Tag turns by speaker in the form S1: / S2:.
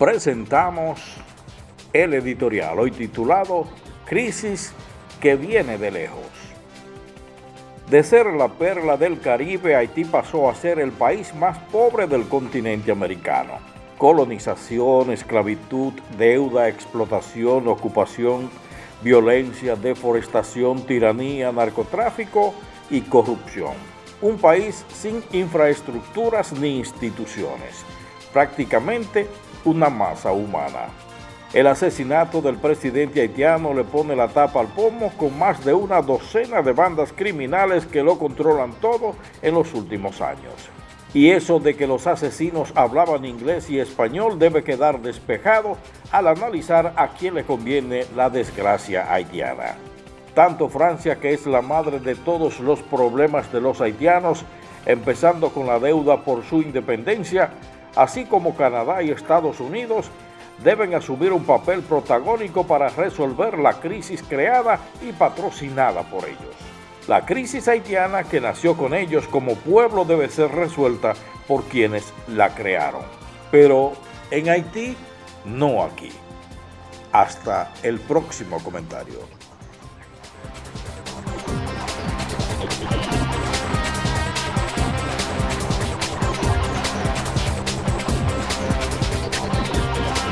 S1: presentamos el editorial hoy titulado Crisis que viene de lejos. De ser la perla del Caribe, Haití pasó a ser el país más pobre del continente americano. Colonización, esclavitud, deuda, explotación, ocupación, violencia, deforestación, tiranía, narcotráfico y corrupción. Un país sin infraestructuras ni instituciones. Prácticamente una masa humana. El asesinato del presidente haitiano le pone la tapa al pomo con más de una docena de bandas criminales que lo controlan todo en los últimos años. Y eso de que los asesinos hablaban inglés y español debe quedar despejado al analizar a quién le conviene la desgracia haitiana. Tanto Francia, que es la madre de todos los problemas de los haitianos, empezando con la deuda por su independencia, así como Canadá y Estados Unidos, deben asumir un papel protagónico para resolver la crisis creada y patrocinada por ellos. La crisis haitiana que nació con ellos como pueblo debe ser resuelta por quienes la crearon. Pero en Haití, no aquí. Hasta el próximo comentario.